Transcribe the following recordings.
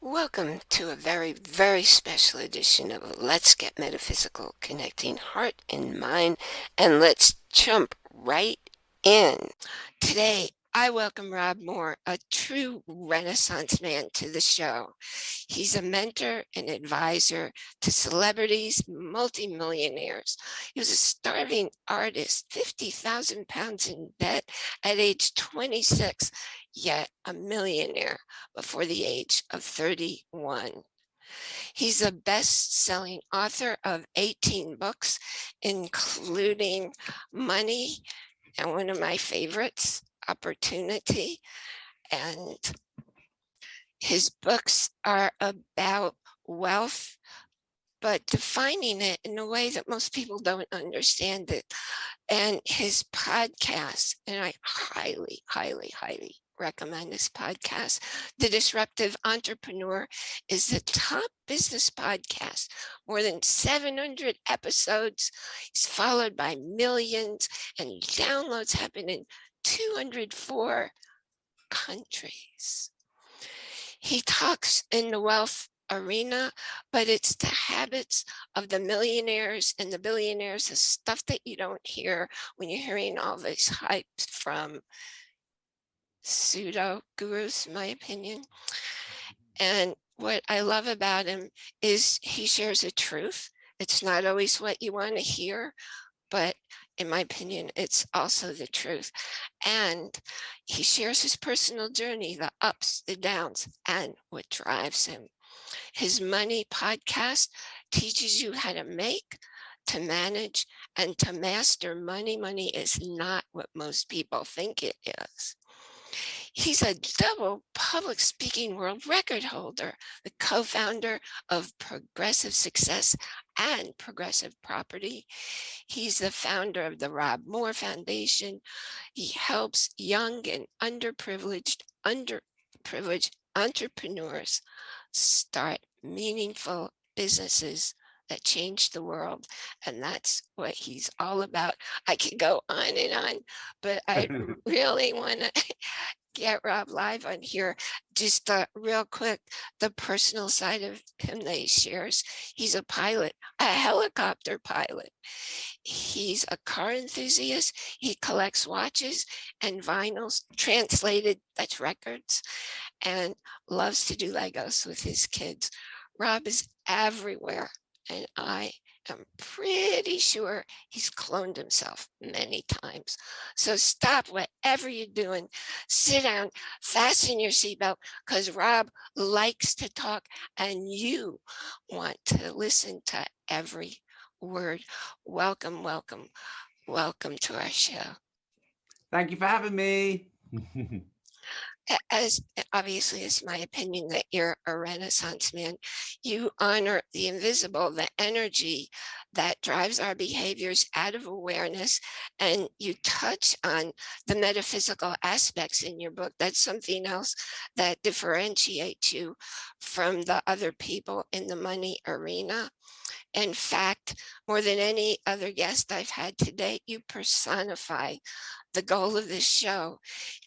Welcome to a very, very special edition of Let's Get Metaphysical, connecting heart and mind, and let's jump right in. Today, I welcome Rob Moore, a true Renaissance man, to the show. He's a mentor and advisor to celebrities, multimillionaires. He was a starving artist, 50,000 pounds in debt at age 26, yet a millionaire before the age of 31. He's a best-selling author of 18 books, including Money, and one of my favorites, Opportunity. And his books are about wealth, but defining it in a way that most people don't understand it. And his podcast, and I highly, highly, highly recommend this podcast. The Disruptive Entrepreneur is the top business podcast, more than 700 episodes. It's followed by millions and downloads happen in 204 countries. He talks in the wealth arena, but it's the habits of the millionaires and the billionaires, the stuff that you don't hear when you're hearing all this hype from pseudo gurus, in my opinion. And what I love about him is he shares a truth. It's not always what you want to hear, but in my opinion, it's also the truth. And he shares his personal journey, the ups, the downs, and what drives him. His money podcast teaches you how to make, to manage, and to master money. Money is not what most people think it is. He's a double public speaking world record holder, the co-founder of Progressive Success and Progressive Property. He's the founder of the Rob Moore Foundation. He helps young and underprivileged, underprivileged entrepreneurs start meaningful businesses that change the world. And that's what he's all about. I could go on and on, but I really want to get Rob live on here. Just uh, real quick, the personal side of him that he shares. He's a pilot, a helicopter pilot. He's a car enthusiast. He collects watches and vinyls, translated, that's records, and loves to do Legos with his kids. Rob is everywhere, and I I'm pretty sure he's cloned himself many times. So stop whatever you're doing, sit down, fasten your seatbelt, because Rob likes to talk and you want to listen to every word. Welcome, welcome, welcome to our show. Thank you for having me. as obviously it's my opinion that you're a renaissance man. You honor the invisible the energy that drives our behaviors out of awareness and you touch on the metaphysical aspects in your book. That's something else that differentiates you from the other people in the money arena. In fact more than any other guest i've had today you personify the goal of this show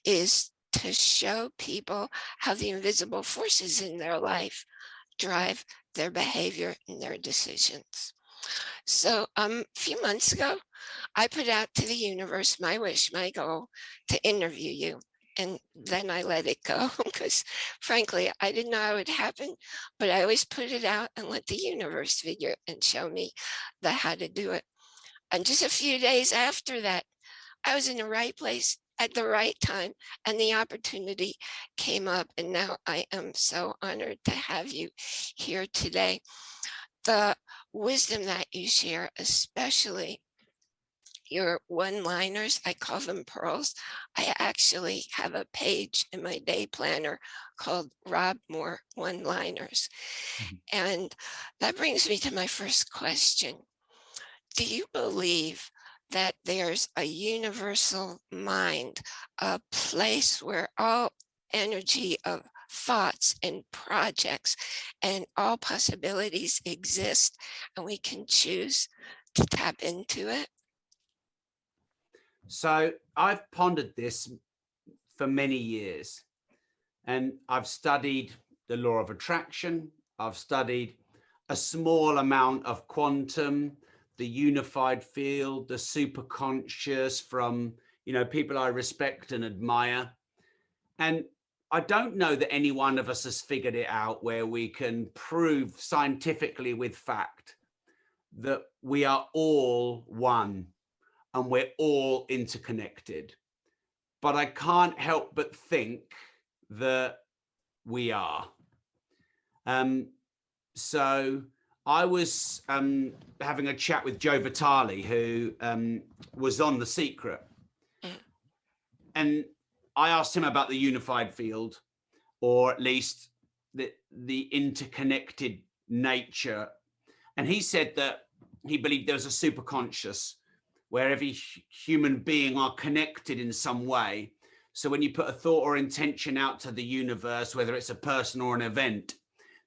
is to show people how the invisible forces in their life drive their behavior and their decisions. So um, a few months ago, I put out to the universe my wish, my goal to interview you. And then I let it go because frankly, I didn't know how it would happen, but I always put it out and let the universe figure and show me the how to do it. And just a few days after that, I was in the right place at the right time and the opportunity came up and now I am so honored to have you here today. The wisdom that you share, especially your one-liners, I call them pearls. I actually have a page in my day planner called Rob Moore one-liners. Mm -hmm. And that brings me to my first question. Do you believe that there's a universal mind, a place where all energy of thoughts and projects and all possibilities exist and we can choose to tap into it? So I've pondered this for many years and I've studied the law of attraction. I've studied a small amount of quantum, the unified field, the superconscious from, you know, people I respect and admire. And I don't know that any one of us has figured it out where we can prove scientifically with fact that we are all one and we're all interconnected. But I can't help but think that we are. Um, so I was um, having a chat with Joe Vitale, who um, was on The Secret. Mm. And I asked him about the unified field, or at least the, the interconnected nature. And he said that he believed there was a super conscious where every human being are connected in some way. So when you put a thought or intention out to the universe, whether it's a person or an event,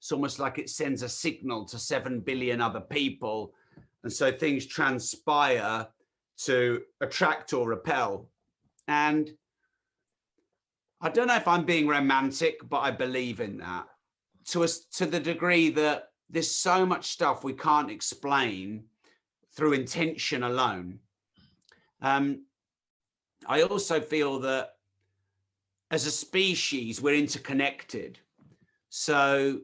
it's almost like it sends a signal to 7 billion other people. And so things transpire to attract or repel. And I don't know if I'm being romantic, but I believe in that to us to the degree that there's so much stuff we can't explain through intention alone. Um, I also feel that as a species, we're interconnected. So,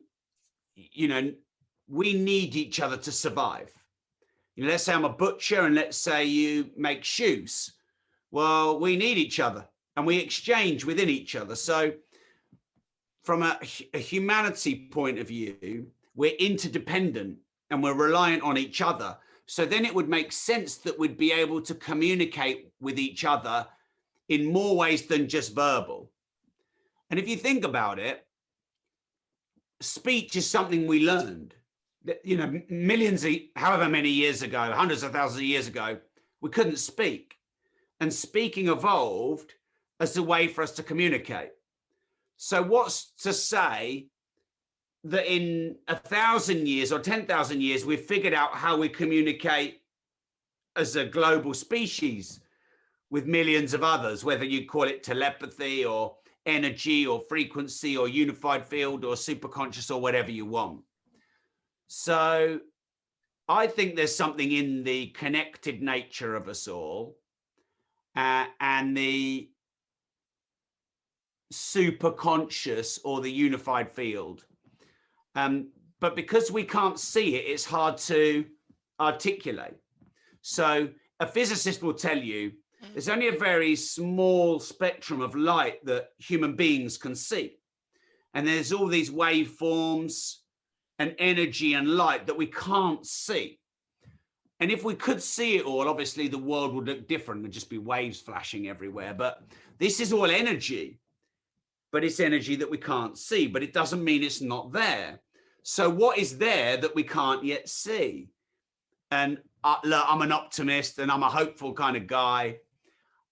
you know, we need each other to survive. You know, let's say I'm a butcher and let's say you make shoes. Well, we need each other and we exchange within each other. So from a, a humanity point of view, we're interdependent and we're reliant on each other. So then it would make sense that we'd be able to communicate with each other in more ways than just verbal. And if you think about it, speech is something we learned. You know, millions, of, however many years ago, hundreds of thousands of years ago, we couldn't speak. And speaking evolved as a way for us to communicate. So what's to say that in a thousand years or 10,000 years, we've figured out how we communicate as a global species with millions of others, whether you call it telepathy or energy or frequency or unified field or superconscious or whatever you want. So I think there's something in the connected nature of us all uh, and the superconscious or the unified field. Um, but because we can't see it, it's hard to articulate. So a physicist will tell you there's only a very small spectrum of light that human beings can see. And there's all these waveforms and energy and light that we can't see. And if we could see it all, obviously the world would look different. There'd just be waves flashing everywhere. But this is all energy but it's energy that we can't see, but it doesn't mean it's not there. So what is there that we can't yet see? And uh, look, I'm an optimist and I'm a hopeful kind of guy.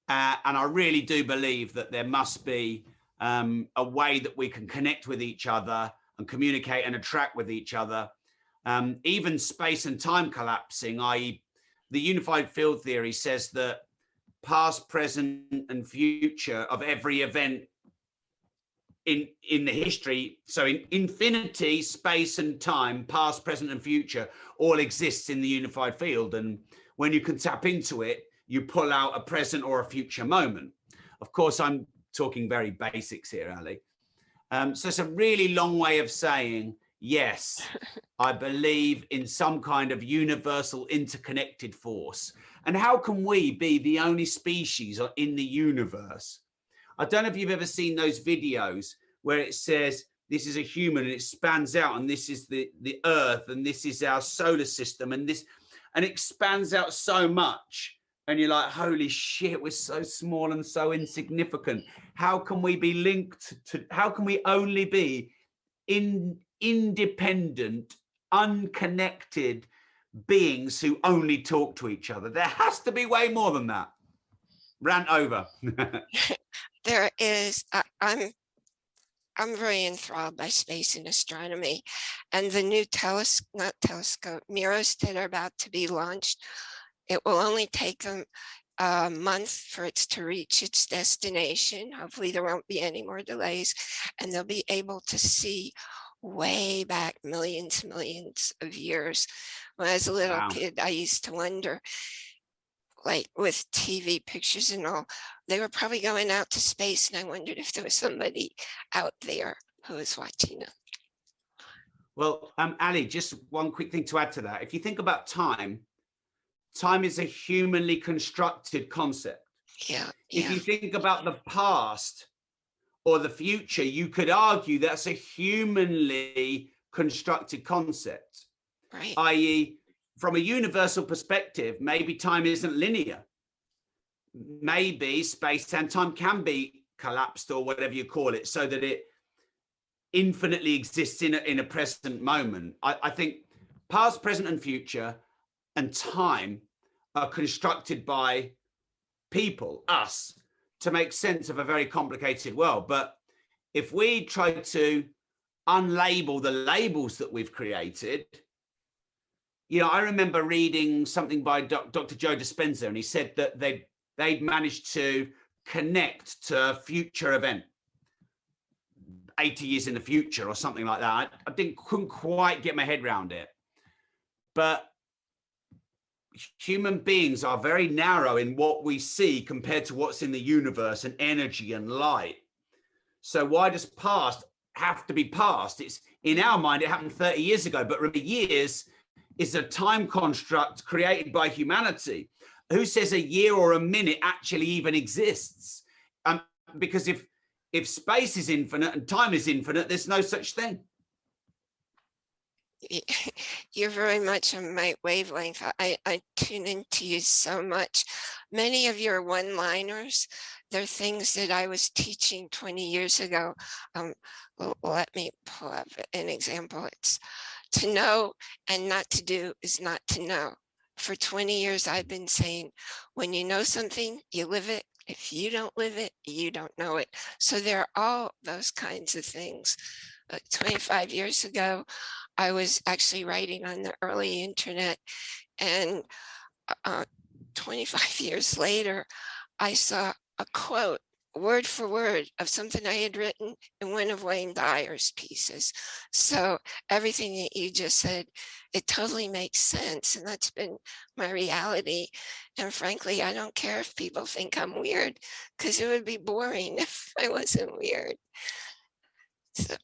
Uh, and I really do believe that there must be um, a way that we can connect with each other and communicate and attract with each other. Um, even space and time collapsing, i.e. the unified field theory says that past, present and future of every event in in the history so in infinity space and time past present and future all exists in the unified field and when you can tap into it you pull out a present or a future moment. Of course i'm talking very basics here ali. Um, so it's a really long way of saying yes i believe in some kind of universal interconnected force. And how can we be the only species in the universe? I don't know if you've ever seen those videos where it says this is a human and it spans out and this is the the earth and this is our solar system and this and expands out so much and you're like holy shit we're so small and so insignificant. How can we be linked to how can we only be in independent unconnected beings who only talk to each other? There has to be way more than that. Rant over. There is, I'm I'm very enthralled by space and astronomy. And the new telescope, not telescope, mirrors that are about to be launched. It will only take them a month for it to reach its destination. Hopefully there won't be any more delays and they'll be able to see way back millions, millions of years. When I was a little Wow. kid, I used to wonder, like with TV pictures and all, they were probably going out to space and I wondered if there was somebody out there who was watching them. Well, um, Ali, just one quick thing to add to that. If you think about time, time is a humanly constructed concept. Yeah, If yeah, you think about the past or the future, you could argue that's a humanly constructed concept, right. i.e. from a universal perspective, maybe time isn't linear. Maybe space and time can be collapsed or whatever you call it so that it infinitely exists in a, in a present moment. I, I think past, present and future and time are constructed by people, us, to make sense of a very complicated world. But if we try to unlabel the labels that we've created, you know, I remember reading something by Dr. Joe Dispenza, and he said that they they'd managed to connect to a future event 80 years in the future or something like that. I, I didn't couldn't quite get my head around it. But human beings are very narrow in what we see compared to what's in the universe and energy and light. So why does past have to be past? It's in our mind, it happened 30 years ago, but remember years is a time construct created by humanity. Who says a year or a minute actually even exists? Um, because if if space is infinite and time is infinite, there's no such thing. you're very much on my wavelength. I, I tune into you so much. Many of your one-liners, they're things that I was teaching 20 years ago. Um, let me pull up an example. It's to know and not to do is not to know. For 20 years, I've been saying, when you know something, you live it. If you don't live it, you don't know it. So there are all those kinds of things. Uh, 25 years ago, I was actually writing on the early internet and uh, 25 years later, I saw a quote word for word of something I had written in one of Wayne Dyer's pieces. So everything that you just said, it totally makes sense. And that's been my reality. And frankly, I don't care if people think I'm weird because it would be boring if I wasn't weird. So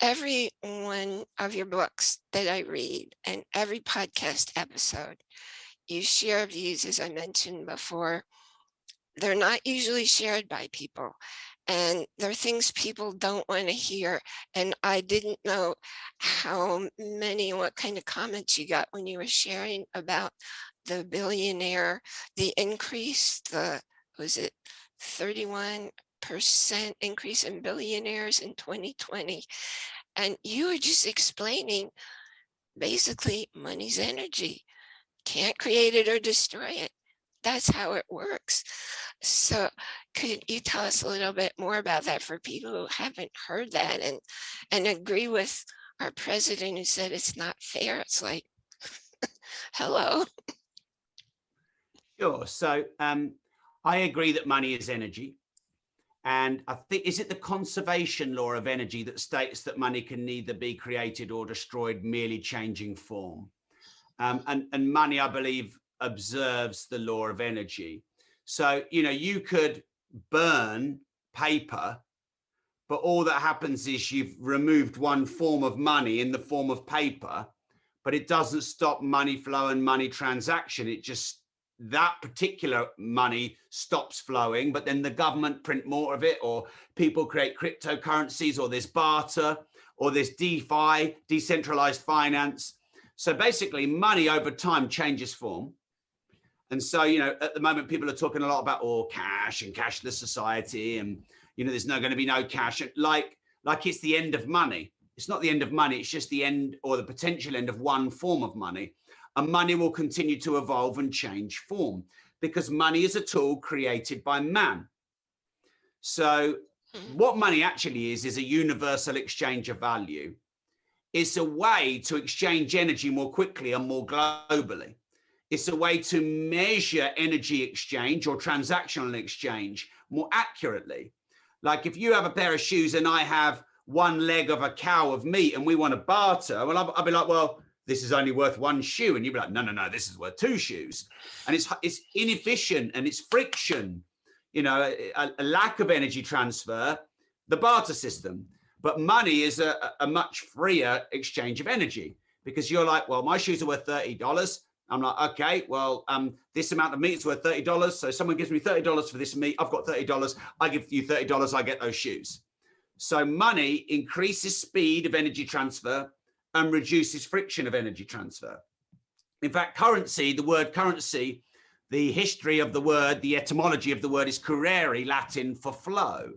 every one of your books that I read and every podcast episode, you share views, as I mentioned before. They're not usually shared by people. And there are things people don't want to hear. And I didn't know how many, what kind of comments you got when you were sharing about the billionaire, the increase, the, was it 31 percent increase in billionaires in 2020. And you were just explaining basically money's energy. Can't create it or destroy it. That's how it works. So could you tell us a little bit more about that for people who haven't heard that and and agree with our president who said it's not fair? It's like, hello. Sure. So um, I agree that money is energy. And I think, is it the conservation law of energy that states that money can neither be created or destroyed, merely changing form? Um, and, and money, I believe, observes the law of energy. So, you know, you could burn paper, but all that happens is you've removed one form of money in the form of paper, but it doesn't stop money flow and money transaction. It just that particular money stops flowing, but then the government print more of it, or people create cryptocurrencies, or there's barter, or there's DeFi, decentralized finance. So basically, money over time changes form. And so, you know, at the moment, people are talking a lot about all oh, cash and cashless society, and you know, there's no going to be no cash, like like it's the end of money. It's not the end of money. It's just the end or the potential end of one form of money and money will continue to evolve and change form because money is a tool created by man. So hmm. what money actually is, is a universal exchange of value. It's a way to exchange energy more quickly and more globally. It's a way to measure energy exchange or transactional exchange more accurately. Like if you have a pair of shoes and I have one leg of a cow of meat and we want to barter, well, I'll, I'll be like, well, this is only worth one shoe. And you'd be like, no, no, no, this is worth two shoes. And it's, it's inefficient and it's friction, you know, a, a lack of energy transfer, the barter system. But money is a, a much freer exchange of energy because you're like, well, my shoes are worth $30. I'm like, okay, well, um, this amount of meat is worth $30. So someone gives me $30 for this meat. I've got $30. I give you $30. I get those shoes. So money increases speed of energy transfer and reduces friction of energy transfer. In fact, currency, the word currency, the history of the word, the etymology of the word is currere, Latin for flow.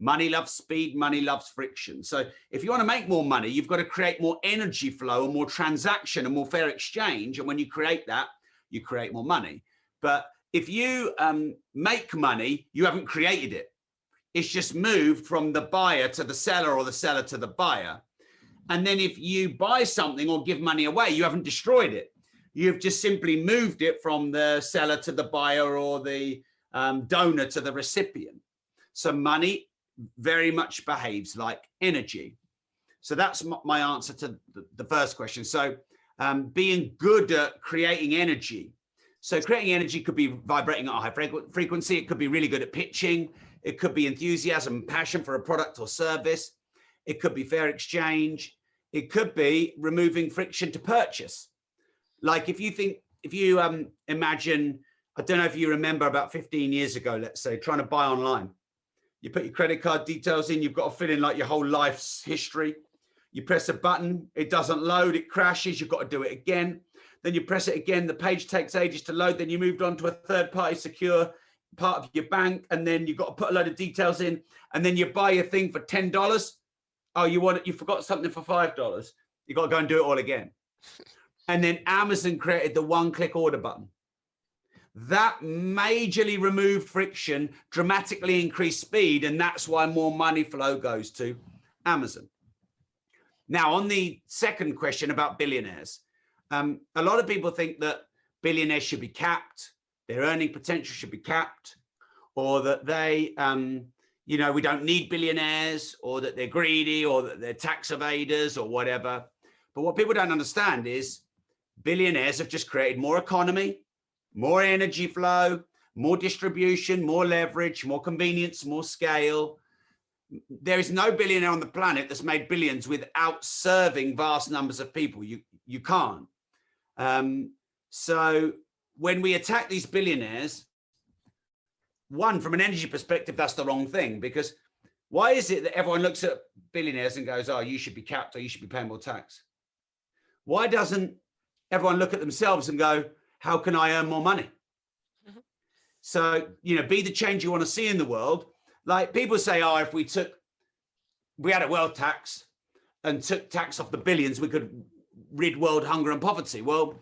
Money loves speed, money loves friction. So if you want to make more money, you've got to create more energy flow and more transaction and more fair exchange. And when you create that, you create more money. But if you um, make money, you haven't created it. It's just moved from the buyer to the seller or the seller to the buyer. And then if you buy something or give money away, you haven't destroyed it. You've just simply moved it from the seller to the buyer or the um, donor to the recipient. So money very much behaves like energy. So that's my answer to the first question. So um, being good at creating energy. So creating energy could be vibrating at a high frequency. It could be really good at pitching. It could be enthusiasm, passion for a product or service. It could be fair exchange. It could be removing friction to purchase. Like if you think, if you um, imagine, I don't know if you remember about 15 years ago, let's say, trying to buy online you put your credit card details in, you've got to fill in like your whole life's history. You press a button, it doesn't load, it crashes, you've got to do it again. Then you press it again, the page takes ages to load, then you moved on to a third party secure part of your bank, and then you've got to put a load of details in, and then you buy a thing for $10. Oh, you want it, you forgot something for $5. You got to go and do it all again. And then Amazon created the one click order button. That majorly removed friction, dramatically increased speed, and that's why more money flow goes to Amazon. Now, on the second question about billionaires, um, a lot of people think that billionaires should be capped, their earning potential should be capped, or that they, um, you know, we don't need billionaires, or that they're greedy, or that they're tax evaders, or whatever. But what people don't understand is billionaires have just created more economy, more energy flow, more distribution, more leverage, more convenience, more scale. There is no billionaire on the planet that's made billions without serving vast numbers of people. You, you can't. Um, so when we attack these billionaires, one, from an energy perspective, that's the wrong thing because why is it that everyone looks at billionaires and goes, oh, you should be capped or you should be paying more tax? Why doesn't everyone look at themselves and go, how can I earn more money? Mm -hmm. So, you know, be the change you want to see in the world. Like people say, oh, if we took, we had a wealth tax and took tax off the billions, we could rid world hunger and poverty. Well,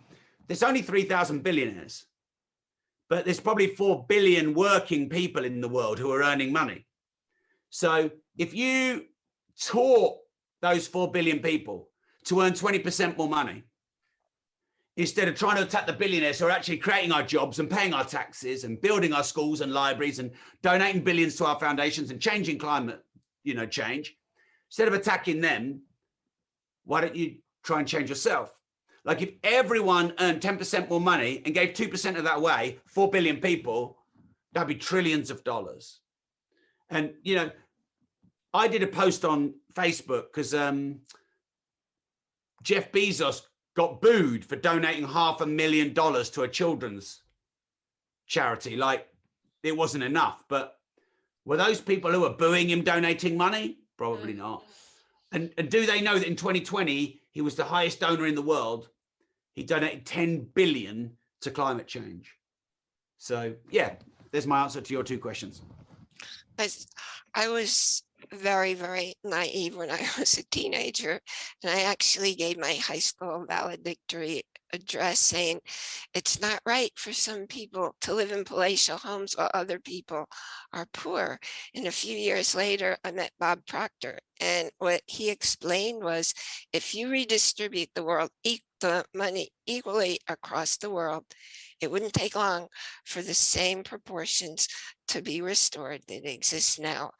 there's only 3,000 billionaires, but there's probably 4 billion working people in the world who are earning money. So if you taught those 4 billion people to earn 20% more money, instead of trying to attack the billionaires who are actually creating our jobs and paying our taxes and building our schools and libraries and donating billions to our foundations and changing climate, you know, change, instead of attacking them, why don't you try and change yourself? Like if everyone earned 10% more money and gave 2% of that away, 4 billion people, that'd be trillions of dollars. And, you know, I did a post on Facebook because um, Jeff Bezos got booed for donating half a million dollars to a children's charity. Like it wasn't enough, but were those people who were booing him donating money? Probably mm. not. And, and do they know that in 2020, he was the highest donor in the world. He donated 10 billion to climate change. So yeah, there's my answer to your two questions. I was very, very naive when I was a teenager. And I actually gave my high school valedictory address saying it's not right for some people to live in palatial homes while other people are poor. And a few years later, I met Bob Proctor. And what he explained was if you redistribute the world e the money equally across the world, it wouldn't take long for the same proportions to be restored that exist now.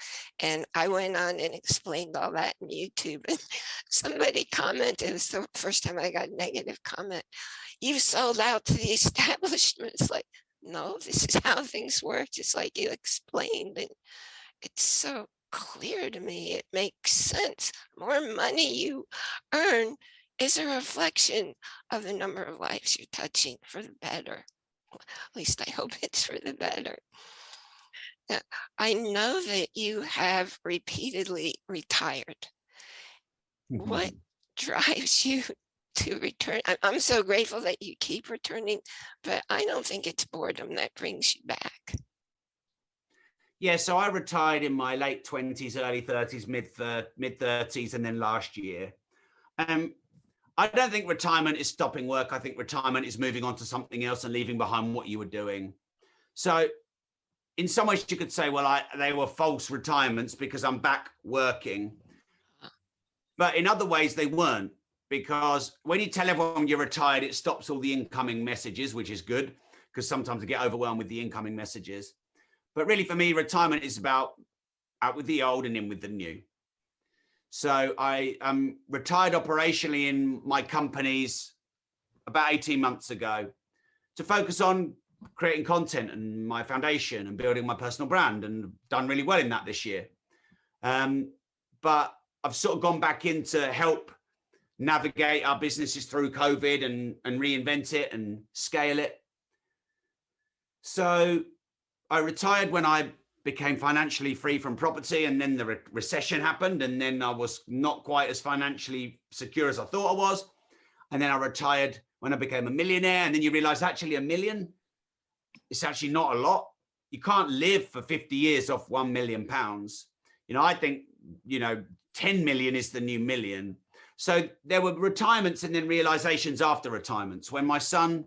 And I went on and explained all that in YouTube and somebody commented, it was the first time I got a negative comment. You sold out to the establishment. It's like, no, this is how things work, just like you explained. And it's so clear to me. It makes sense. More money you earn is a reflection of the number of lives you're touching for the better. At least I hope it's for the better. Now, I know that you have repeatedly retired. What drives you to return? I'm so grateful that you keep returning, but I don't think it's boredom that brings you back. Yeah, so I retired in my late twenties, early thirties, mid mid thirties, and then last year. Um, I don't think retirement is stopping work. I think retirement is moving on to something else and leaving behind what you were doing. So, in some ways, you could say, well, I, they were false retirements because I'm back working. But in other ways, they weren't because when you tell everyone you're retired, it stops all the incoming messages, which is good because sometimes I get overwhelmed with the incoming messages. But really for me, retirement is about out with the old and in with the new. So I um, retired operationally in my companies about 18 months ago to focus on creating content and my foundation and building my personal brand and done really well in that this year. Um, but I've sort of gone back in to help navigate our businesses through COVID and, and reinvent it and scale it. So I retired when I became financially free from property and then the re recession happened and then I was not quite as financially secure as I thought I was. And then I retired when I became a millionaire and then you realize actually a million, it's actually not a lot. You can't live for 50 years off 1 million pounds. You know, I think, you know, 10 million is the new million. So there were retirements and then realizations after retirements. When my son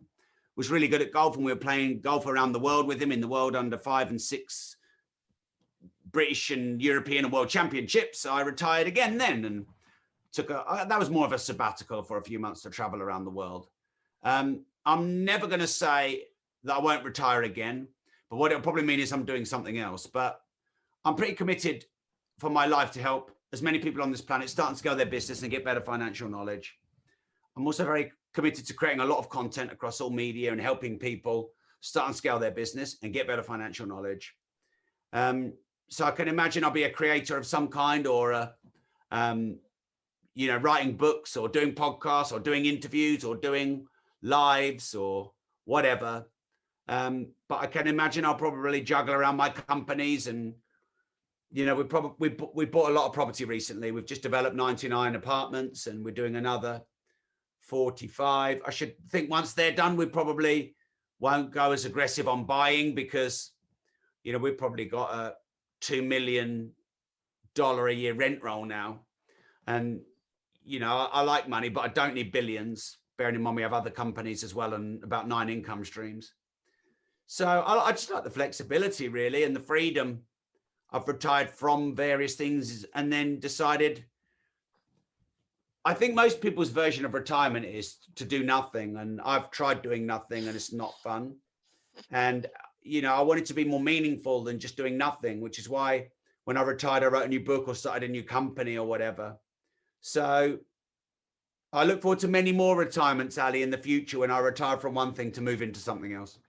was really good at golf and we were playing golf around the world with him in the world under five and six British and European and world championships. I retired again then and took a, uh, that was more of a sabbatical for a few months to travel around the world. Um, I'm never going to say that I won't retire again, but what it'll probably mean is I'm doing something else. But I'm pretty committed for my life to help as many people on this planet start and scale their business and get better financial knowledge. I'm also very committed to creating a lot of content across all media and helping people start and scale their business and get better financial knowledge. Um, so I can imagine I'll be a creator of some kind or, a, um, you know, writing books or doing podcasts or doing interviews or doing lives or whatever. Um, but I can imagine I'll probably juggle around my companies and, you know, we probably we, we bought a lot of property recently. We've just developed 99 apartments and we're doing another 45. I should think once they're done, we probably won't go as aggressive on buying because, you know, we've probably got a two million dollar a year rent roll now. And, you know, I, I, like money, but I don't need billions, bearing in mind we have other companies as well and about nine income streams. So I, I just like the flexibility really and the freedom. I've retired from various things and then decided I think most people's version of retirement is to do nothing. And I've tried doing nothing and it's not fun. And, you know, I wanted to be more meaningful than just doing nothing, which is why when I retired, I wrote a new book or started a new company or whatever. So I look forward to many more retirements, Ali, in the future when I retire from one thing to move into something else.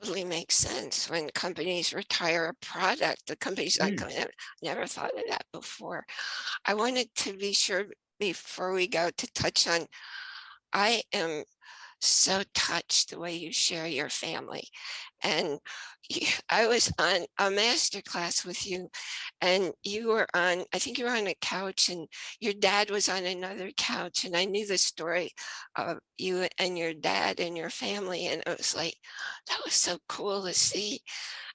Totally makes sense when companies retire a product. The companies mm. I never thought of that before. I wanted to be sure before we go to touch on, I am so touched the way you share your family. And I was on a master class with you and you were on, I think you were on a couch and your dad was on another couch. And I knew the story of you and your dad and your family. And it was like, that was so cool to see.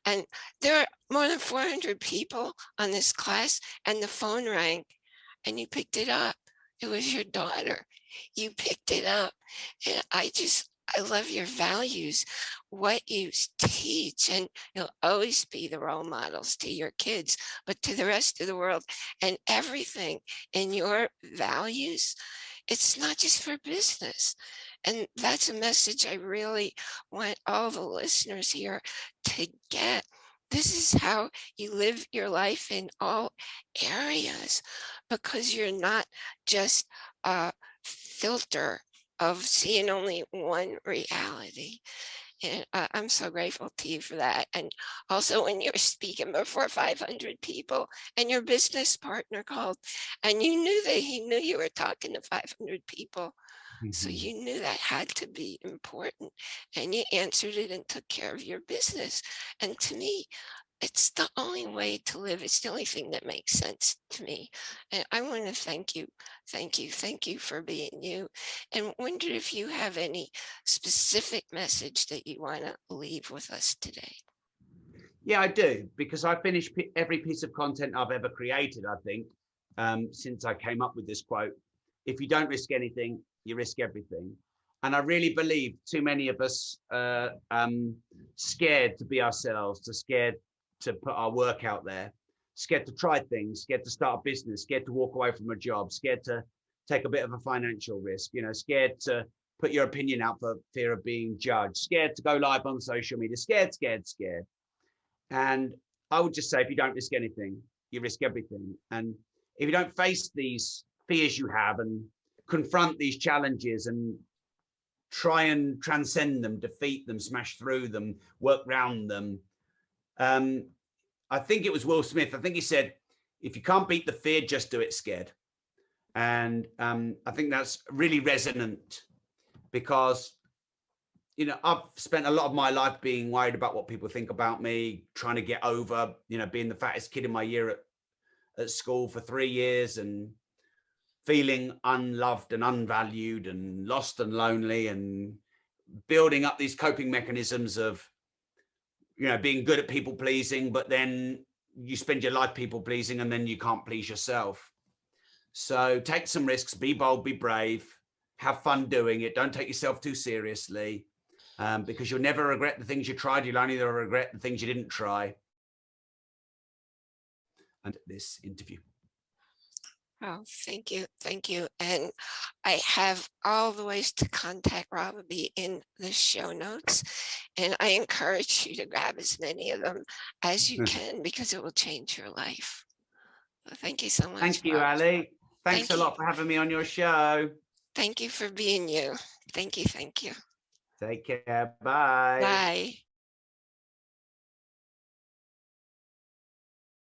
And there are more than 400 people on this class and the phone rang and you picked it up it was your daughter. You picked it up. And I just, I love your values, what you teach, and you'll always be the role models to your kids, but to the rest of the world. And everything in your values it's not just for business. And that's a message I really want all the listeners here to get. This is how you live your life in all areas because you're not just a filter of seeing only one reality. And uh, I'm so grateful to you for that. And also when you're speaking before 500 people and your business partner called and you knew that he knew you were talking to 500 people. So Mhm. you knew that had to be important and you answered it and took care of your business. And to me, it's the only way to live. It's the only thing that makes sense to me. And I want to thank you, thank you, thank you for being you. And wonder if you have any specific message that you want to leave with us today. Yeah, I do, because I finish every piece of content I've ever created, I think, um, since I came up with this quote. If you don't risk anything, you risk everything. And I really believe too many of us uh, um, scared to be ourselves, to scared to put our work out there, scared to try things, scared to start a business, scared to walk away from a job, scared to take a bit of a financial risk, you know, scared to put your opinion out for fear of being judged, scared to go live on social media, scared, scared, scared. And I would just say, if you don't risk anything, you risk everything. And if you don't face these fears you have and confront these challenges and try and transcend them, defeat them, smash through them, work round them. Um, I think it was Will Smith. I think he said, if you can't beat the fear, just do it scared. And um, I think that's really resonant because you know, I've spent a lot of my life being worried about what people think about me, trying to get over, you know, being the fattest kid in my year at, at school for three years and feeling unloved and unvalued and lost and lonely and building up these coping mechanisms of, you know, being good at people pleasing, but then you spend your life people pleasing and then you can't please yourself. So take some risks, be bold, be brave, have fun doing it. Don't take yourself too seriously um, because you'll never regret the things you tried. You'll only regret the things you didn't try. And this interview. Oh, thank you, thank you. And I have all the ways to contact Robbie in the show notes. And I encourage you to grab as many of them as you Hmm. can because it will change your life. So Thank you so much. Thank you, Rob. Ali. Thanks Thank a you. lot for having me on your show. Thank you for being you. Thank you, thank you. Take care. Bye. Bye.